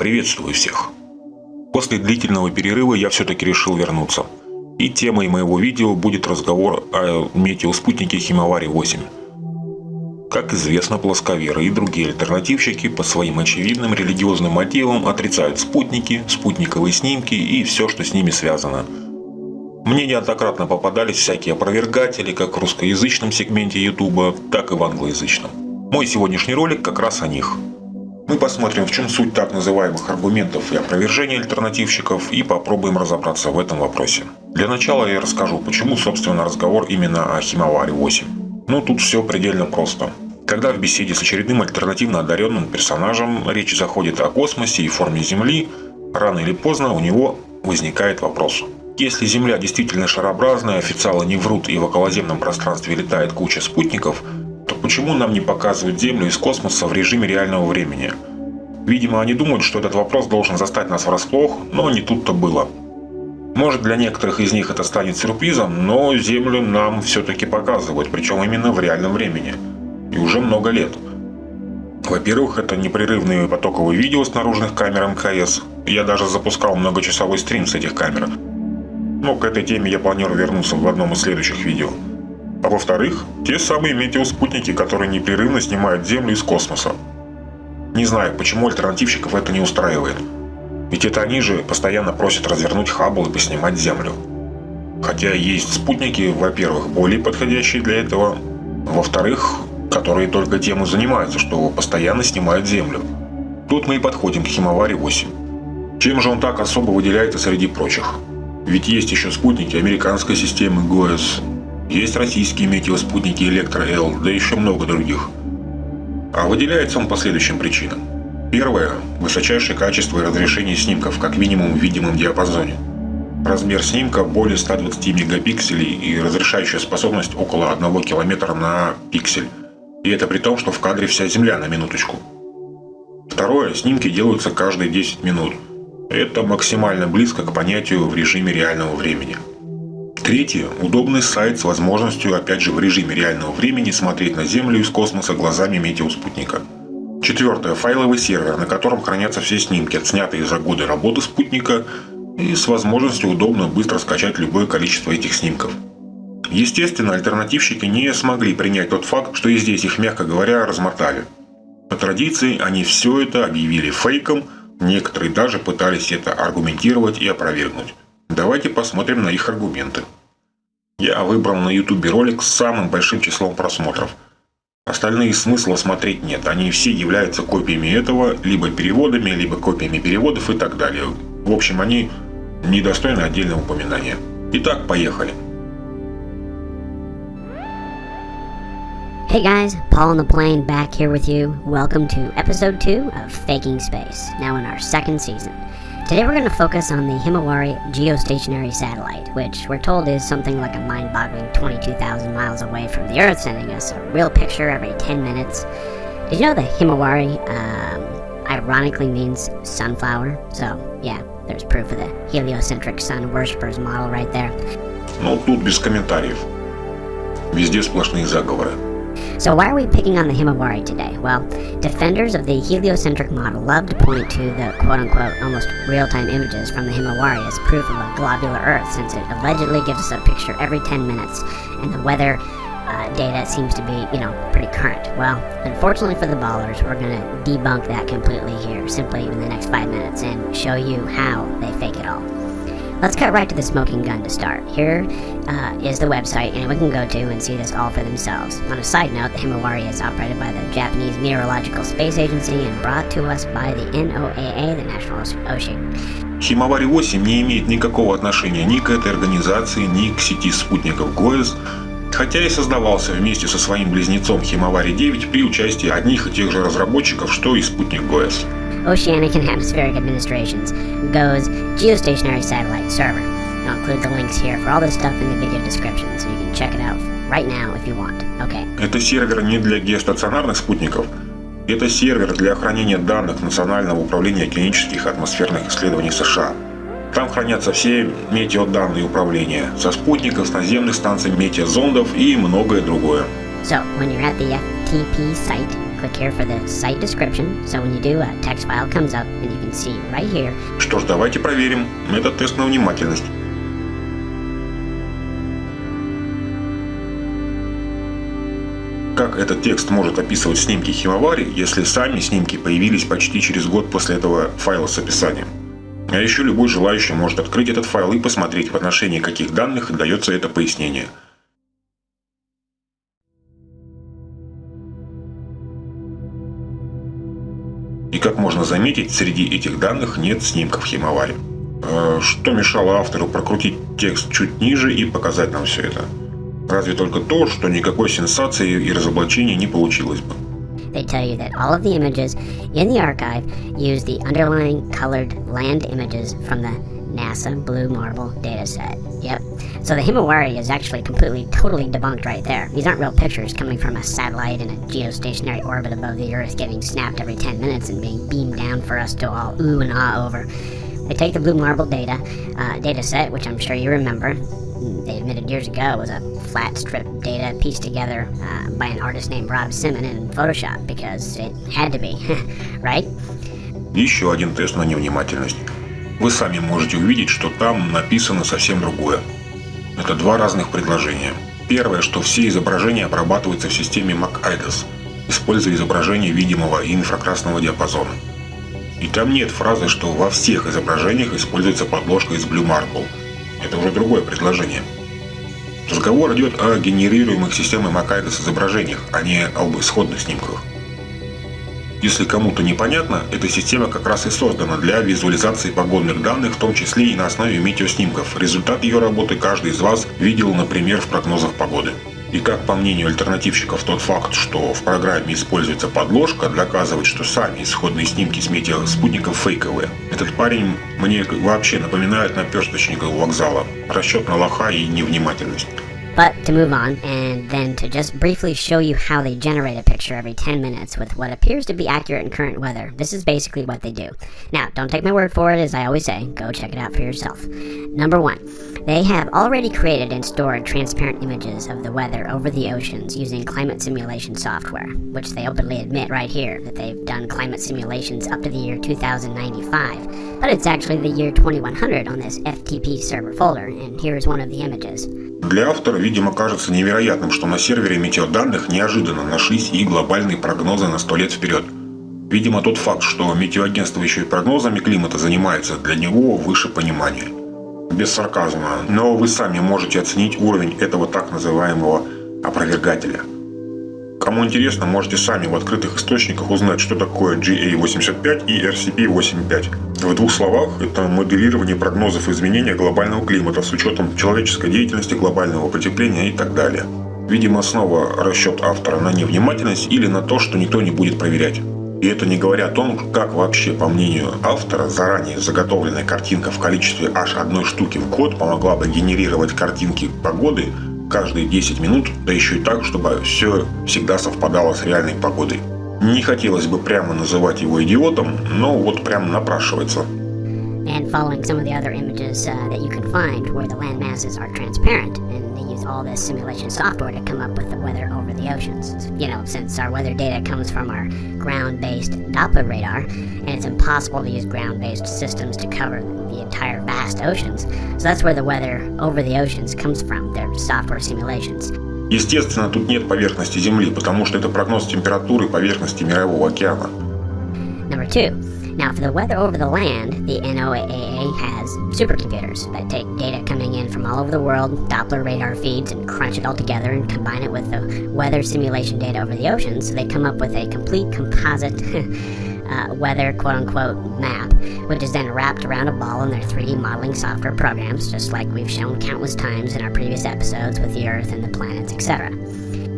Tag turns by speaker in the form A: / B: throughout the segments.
A: Приветствую всех! После длительного перерыва я все-таки решил вернуться. И темой моего видео будет разговор о метеоспутнике Химавари-8. Как известно, плосковеры и другие альтернативщики по своим очевидным религиозным мотивам отрицают спутники, спутниковые снимки и все, что с ними связано. Мне неоднократно попадались всякие опровергатели как в русскоязычном сегменте YouTube, так и в англоязычном. Мой сегодняшний ролик как раз о них – мы посмотрим, в чем суть так называемых аргументов и опровержений альтернативщиков и попробуем разобраться в этом вопросе. Для начала я расскажу, почему, собственно, разговор именно о Химаваре 8. Ну, тут все предельно просто. Когда в беседе с очередным альтернативно одаренным персонажем речь заходит о космосе и форме Земли, рано или поздно у него возникает вопрос. Если Земля действительно шарообразная, официалы не врут и в околоземном пространстве летает куча спутников – Почему нам не показывают Землю из космоса в режиме реального времени? Видимо, они думают, что этот вопрос должен застать нас врасплох, но не тут-то было. Может для некоторых из них это станет сюрпризом, но Землю нам все-таки показывают, причем именно в реальном времени. И уже много лет. Во-первых, это непрерывные потоковые видео с наружных камер МКС. Я даже запускал многочасовой стрим с этих камер. Но к этой теме я планирую вернуться в одном из следующих видео. А во-вторых, те самые метеоспутники, которые непрерывно снимают Землю из космоса. Не знаю, почему альтернативщиков это не устраивает. Ведь это они же постоянно просят развернуть Хаббл и поснимать Землю. Хотя есть спутники, во-первых, более подходящие для этого, во-вторых, которые только тем и занимаются, что постоянно снимают Землю. Тут мы и подходим к Химаваре-8. Чем же он так особо выделяется среди прочих? Ведь есть еще спутники американской системы ГОЭС, есть российские метеоспутники Электро-Л, да еще много других. А выделяется он по следующим причинам. Первое – высочайшее качество и разрешение снимков, как минимум в видимом диапазоне. Размер снимка более 120 мегапикселей и разрешающая способность около 1 километра на пиксель. И это при том, что в кадре вся Земля на минуточку. Второе – снимки делаются каждые 10 минут. Это максимально близко к понятию в режиме реального времени. Третье – удобный сайт с возможностью, опять же, в режиме реального времени смотреть на Землю из космоса глазами метеоспутника. Четвертое – файловый сервер, на котором хранятся все снимки, отснятые за годы работы спутника, и с возможностью удобно быстро скачать любое количество этих снимков. Естественно, альтернативщики не смогли принять тот факт, что и здесь их, мягко говоря, размотали. По традиции, они все это объявили фейком, некоторые даже пытались это аргументировать и опровергнуть. Давайте посмотрим на их аргументы. Я выбрал на YouTube ролик с самым большим числом просмотров. Остальные смысла смотреть нет, они все являются копиями этого, либо переводами, либо копиями переводов и так далее. В общем, они недостойны отдельного упоминания. Итак, поехали.
B: Hey guys, Paul on the plane back here with you. Welcome to episode 2 of Faking Space, now in our second season. Today we're going to focus on the Himawari geostationary satellite, which we're told is something like a mind-boggling 22,000 miles away from the Earth, sending us a real picture every 10 minutes. Did you know that Himawari um, ironically means sunflower? So, yeah, there's proof of the heliocentric sun worshippers model right there.
A: Ну, тут без комментариев. Везде сплошные заговоры.
B: So why are we picking on the Himawari today? Well, defenders of the heliocentric model love to point to the quote-unquote almost real-time images from the Himawari as proof of a globular Earth since it allegedly gives us a picture every 10 minutes and the weather uh, data seems to be, you know, pretty current. Well, unfortunately for the ballers, we're going to debunk that completely here, simply in the next five minutes, and show you how they fake it all. Let's cut right to the smoking gun to start. Here uh, is the website anyone can go to and see this all for themselves. On a side note, the Himawari is operated by the Japanese Meteorological Space Agency and brought to us by the NOAA, the National Ocean.
A: Химавари 8 не имеет никакого отношения ни к этой организации, ни к сети спутников ГОЭС, хотя и создавался вместе со своим близнецом Химавари 9 при участии одних и тех же разработчиков, что и спутник ГОЭС.
B: Oceanic and Atmospheric Administration's GOES Geostationary Satellite Server. I'll include the links here for all this stuff in the video description, so you can check it out right now if you want. Okay.
A: Это сервер не для геостационарных спутников. Это сервер для хранения данных Национального управления океанических атмосферных исследований США. Там хранятся все метеоданные управления со спутников, с наземных станций метеозондов и многое другое.
B: So, when you're at the FTP site, click here for the site description. So when you do, a text file comes up and you can see right here.
A: Что ж, давайте проверим. Это тест на внимательность. Как этот текст может описывать снимки Химовари, если сами снимки появились почти через год после этого файла с описанием? А еще любой желающий может открыть этот файл и посмотреть, в отношении каких данных дается это пояснение. Заметить, среди этих данных нет снимков Химовари. А что мешало автору прокрутить текст чуть ниже и показать нам все это? Разве только то, что никакой сенсации и разоблачения не получилось бы.
B: They tell you that all of the images in the archive use the underlying colored land images from the NASA Blue Marble dataset. Yep. So the Himawari is actually completely, totally debunked right there. These aren't real pictures coming from a satellite in a geostationary orbit above the Earth getting snapped every 10 minutes and being beamed down for us to all ooh and ah over. They take the Blue Marble data uh, data set, which I'm sure you remember. They admitted years ago was a flat strip data pieced together uh, by an artist named Rob Simon in Photoshop because it had to be, right?
A: Еще один тест на невнимательность. Вы сами можете увидеть, что там написано совсем другое. Это два разных предложения. Первое, что все изображения обрабатываются в системе MacIDOS, используя изображение видимого и инфракрасного диапазона. И там нет фразы, что во всех изображениях используется подложка из Blue Marble. Это уже другое предложение. Разговор идет о генерируемых системой Макайдас изображениях, а не об исходных снимках. Если кому-то непонятно, эта система как раз и создана для визуализации погодных данных, в том числе и на основе метеоснимков. Результат ее работы каждый из вас видел, например, в прогнозах погоды. И как по мнению альтернативщиков, тот факт, что в программе используется подложка, доказывает, что сами исходные снимки с метеоспутников фейковые. Этот парень мне вообще напоминает наперсточника у вокзала. Расчет на лоха и невнимательность.
B: But to move on, and then to just briefly show you how they generate a picture every 10 minutes with what appears to be accurate and current weather. This is basically what they do. Now, don't take my word for it, as I always say, go check it out for yourself. Number one, they have already created and stored transparent images of the weather over the oceans using climate simulation software, which they openly admit right here that they've done climate simulations up to the year 2095. But it's actually the year 2100 on this FTP server folder, and here's one of the images.
A: Для автора, видимо, кажется невероятным, что на сервере метеоданных неожиданно нашлись и глобальные прогнозы на сто лет вперед. Видимо, тот факт, что метеоагентство еще и прогнозами климата занимается, для него выше понимания. Без сарказма, но вы сами можете оценить уровень этого так называемого опровергателя. Кому интересно, можете сами в открытых источниках узнать, что такое GA85 и RCP85. В двух словах, это моделирование прогнозов изменения глобального климата с учетом человеческой деятельности, глобального потепления и так далее. Видимо, снова расчет автора на невнимательность или на то, что никто не будет проверять. И это не говоря о том, как вообще, по мнению автора, заранее заготовленная картинка в количестве аж одной штуки в год помогла бы генерировать картинки погоды каждые 10 минут, да еще и так, чтобы все всегда совпадало с реальной погодой. Не хотелось бы прямо называть его идиотом, но вот прямо напрашивается.
B: And following some of the other images uh, that you can find where the land masses are transparent, and they use all this simulation software to come up with the weather over the oceans. You know, since our weather data comes from our ground-based Doppler radar, and it's impossible to use ground-based systems to cover the entire vast oceans. So that's where the weather over the oceans comes from, their software simulations.
A: Естественно, тут нет поверхности Земли, потому что это прогноз температуры поверхности Мирового океана.
B: Number two, now for the weather over the land, the NOAA has supercomputers that take data coming in from all over the world, Doppler radar feeds, and crunch it all together and combine it with the weather simulation data over the oceans. So they come up with a complete composite uh, weather quote unquote map, which is then wrapped around a ball in their 3D modeling software programs, just like we've shown countless times in our previous episodes with the Earth and the planets, etc.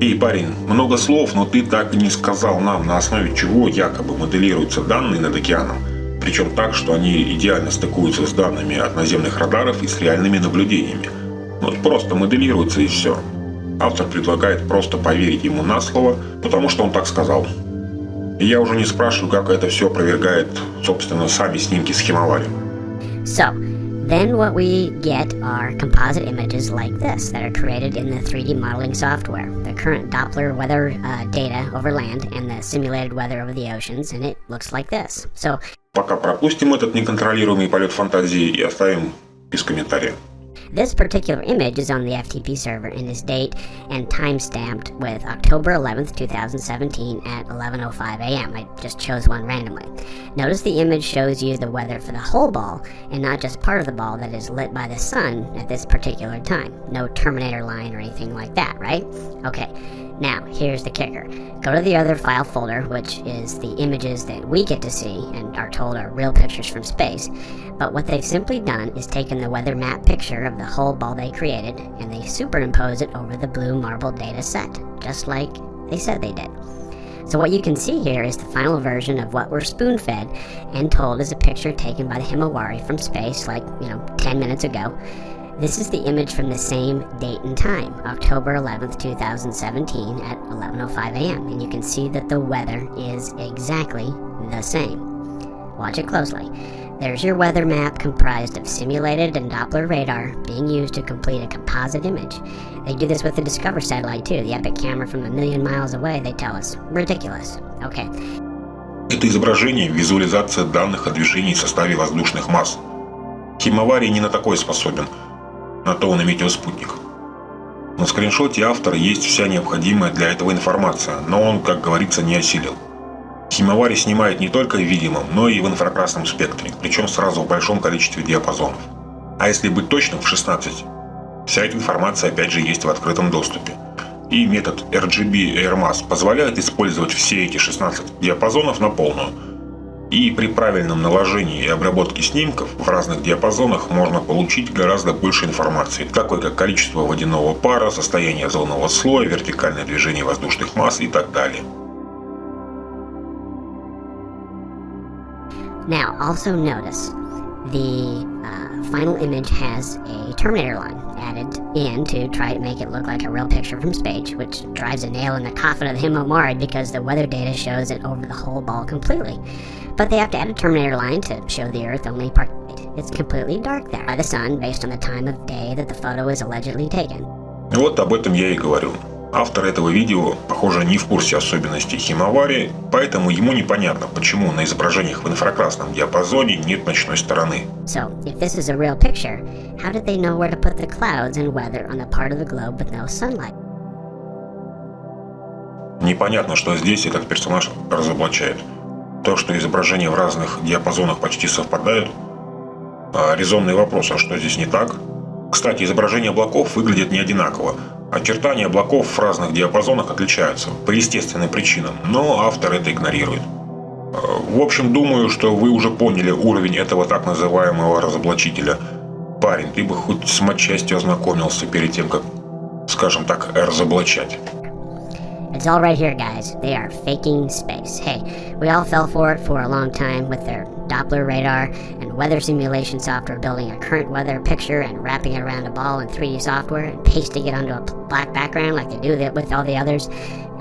A: Эй, парень, много слов, но ты так и не сказал нам, на основе чего якобы моделируются данные над океаном. Причем так, что они идеально стыкуются с данными от наземных радаров и с реальными наблюдениями. Вот просто моделируются и все. Автор предлагает просто поверить ему на слово, потому что он так сказал. И я уже не спрашиваю, как это все опровергает, собственно, сами снимки с Химавари.
B: So, Then what we get are composite images like this that are created in the 3D modeling software. The current Doppler weather uh, data over land and the simulated weather over the oceans, and it looks like this. So
A: Пока пропустим этот неконтролируемый полет фантазии и оставим без комментариев.
B: This particular image is on the FTP server and is date and time stamped with October 11th, 2017 at 11.05 a.m. I just chose one randomly. Notice the image shows you the weather for the whole ball and not just part of the ball that is lit by the sun at this particular time. No terminator line or anything like that, right? Okay, now here's the kicker. Go to the other file folder, which is the images that we get to see and are told are real pictures from space. But what they've simply done is taken the weather map picture of the whole ball they created and they superimpose it over the blue marble data set, just like they said they did. So what you can see here is the final version of what we're spoon-fed and told is a picture taken by the Himawari from space like, you know, 10 minutes ago. This is the image from the same date and time, October 11th, 2017 at 11.05 a.m. And you can see that the weather is exactly the same. Watch it closely. There's your weather map comprised of simulated and Doppler radar being used to complete a composite image. They do this with the Discover satellite too, the epic camera from a million miles away, they tell us. Ridiculous. Okay.
A: Это изображение – визуализация данных о движении в составе воздушных масс. Химаварий не на такое способен, на то он и метеоспутник. На скриншоте автора есть вся необходимая для этого информация, но он, как говорится, не осилил. Химавари снимает не только в видимом, но и в инфракрасном спектре, причем сразу в большом количестве диапазонов. А если быть точным, в 16. Вся эта информация опять же есть в открытом доступе. И метод RGB AirMass позволяет использовать все эти 16 диапазонов на полную. И при правильном наложении и обработке снимков в разных диапазонах можно получить гораздо больше информации, такой как количество водяного пара, состояние озонового слоя, вертикальное движение воздушных масс и так далее.
B: Now, also notice the uh, final image has a Terminator line added in to try to make it look like a real picture from space, which drives a nail in the coffin of the Himomari because the weather data shows it over the whole ball completely. But they have to add a Terminator line to show the Earth only part. It's completely dark there by the sun based on the time of day that the photo is allegedly taken.
A: Вот об этом я и говорю. Автор этого видео, похоже, не в курсе особенностей химаварии, поэтому ему непонятно, почему на изображениях в инфракрасном диапазоне нет ночной стороны.
B: So, if this is a real picture, how did they know where to put the clouds and weather on the part of the globe with no sunlight?
A: Непонятно, что здесь этот персонаж разоблачает. То, что изображения в разных диапазонах почти совпадают. А резонный вопрос, а что здесь не так? Кстати, изображения облаков выглядят не одинаково. Очертания облаков в разных диапазонах отличаются по естественным причинам, но автор это игнорирует. В общем, думаю, что вы уже поняли уровень этого так называемого разоблачителя. Парень, ты бы хоть с матчастью ознакомился перед тем, как, скажем так, разоблачать.
B: Doppler radar and weather simulation software building a current weather picture and wrapping it around a ball in 3D software and pasting it onto a black background like they do with all the others,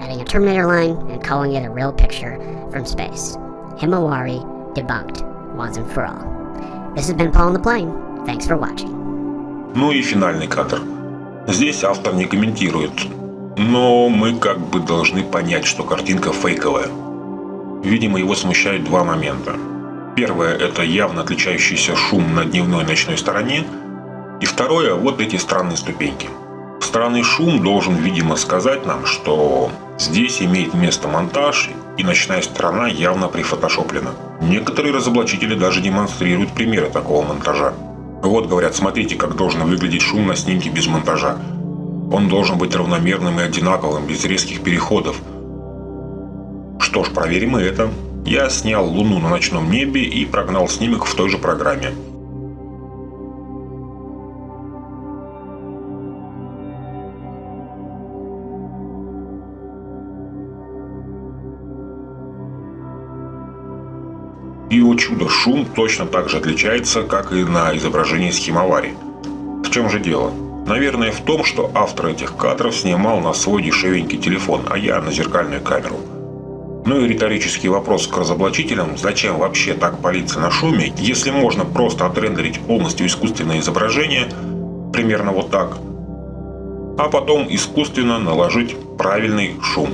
B: adding a Terminator line and calling it a real picture from space. Himawari debunked once and for all. This has been Paul on the Plane. Thanks for watching.
A: Ну и финальный кадр. Здесь автор не комментирует, но мы как бы должны понять, что картинка фейковая. Видимо, его смущают два момента. Первое – это явно отличающийся шум на дневной и ночной стороне. И второе – вот эти странные ступеньки. Странный шум должен, видимо, сказать нам, что здесь имеет место монтаж, и ночная сторона явно прифотошоплена. Некоторые разоблачители даже демонстрируют примеры такого монтажа. Вот говорят, смотрите, как должен выглядеть шум на снимке без монтажа. Он должен быть равномерным и одинаковым, без резких переходов. Что ж, проверим и это. Я снял Луну на ночном небе и прогнал снимок в той же программе. И, о чудо, шум точно так же отличается, как и на изображении с Химавари. В чем же дело? Наверное, в том, что автор этих кадров снимал на свой дешевенький телефон, а я на зеркальную камеру. Ну и риторический вопрос к разоблачителям, зачем вообще так палиться на шуме, если можно просто отрендерить полностью искусственное изображение, примерно вот так, а потом искусственно наложить правильный шум.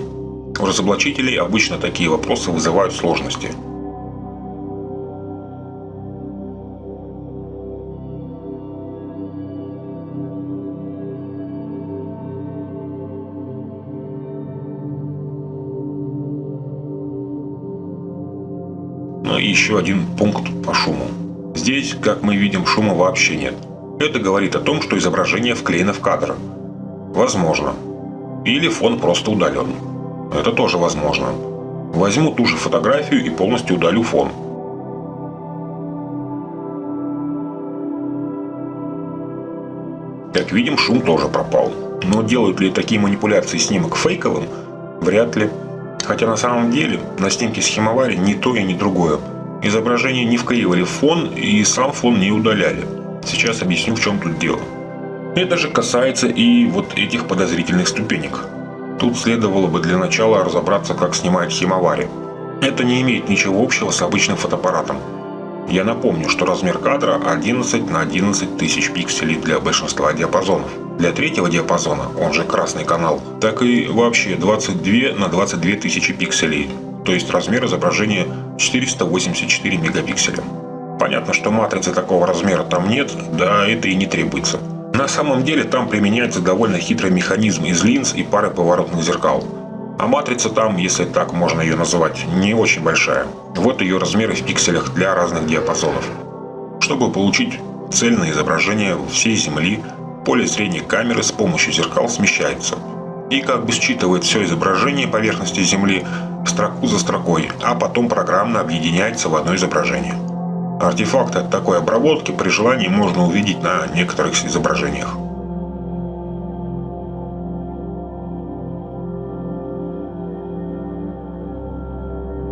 A: У разоблачителей обычно такие вопросы вызывают сложности. И еще один пункт по шуму. Здесь, как мы видим, шума вообще нет. Это говорит о том, что изображение вклеено в кадр. Возможно. Или фон просто удален. Это тоже возможно. Возьму ту же фотографию и полностью удалю фон. Как видим, шум тоже пропал. Но делают ли такие манипуляции снимок фейковым? Вряд ли. Хотя на самом деле на снимке с Химовари ни то и ни другое. Изображение не вклеивали в фон и сам фон не удаляли. Сейчас объясню в чем тут дело. Это же касается и вот этих подозрительных ступенек. Тут следовало бы для начала разобраться, как снимает Химовари. Это не имеет ничего общего с обычным фотоаппаратом. Я напомню, что размер кадра 11 на 11 тысяч пикселей для большинства диапазонов. Для третьего диапазона, он же красный канал, так и вообще 22 на 22 тысячи пикселей, то есть размер изображения 484 мегапикселя. Понятно, что матрицы такого размера там нет, да это и не требуется. На самом деле там применяется довольно хитрый механизм из линз и пары поворотных зеркал. А матрица там, если так можно ее называть, не очень большая. Вот ее размеры в пикселях для разных диапазонов. Чтобы получить цельное изображение всей Земли, поле зрения камеры с помощью зеркал смещается. И как бы считывает все изображение поверхности Земли строку за строкой, а потом программно объединяется в одно изображение. Артефакты от такой обработки при желании можно увидеть на некоторых изображениях.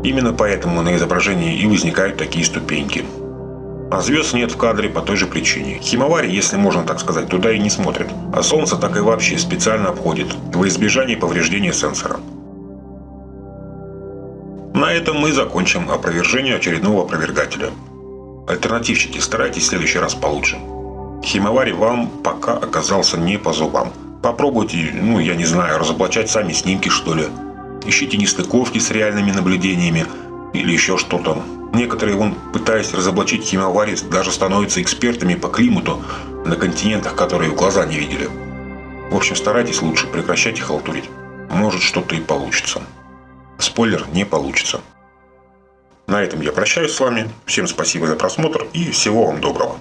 A: Именно поэтому на изображении и возникают такие ступеньки. А звезд нет в кадре по той же причине. Химовари, если можно так сказать, туда и не смотрит. А Солнце так и вообще специально обходит, во избежание повреждения сенсора. На этом мы закончим опровержение очередного опровергателя. Альтернативщики, старайтесь в следующий раз получше. Химовари вам пока оказался не по зубам. Попробуйте, ну я не знаю, разоблачать сами снимки что ли ищите нестыковки с реальными наблюдениями или еще что-то. Некоторые, вон, пытаясь разоблачить химиаварии, даже становятся экспертами по климату на континентах, которые в глаза не видели. В общем, старайтесь лучше, прекращайте халтурить. Может, что-то и получится. Спойлер, не получится. На этом я прощаюсь с вами. Всем спасибо за просмотр и всего вам доброго.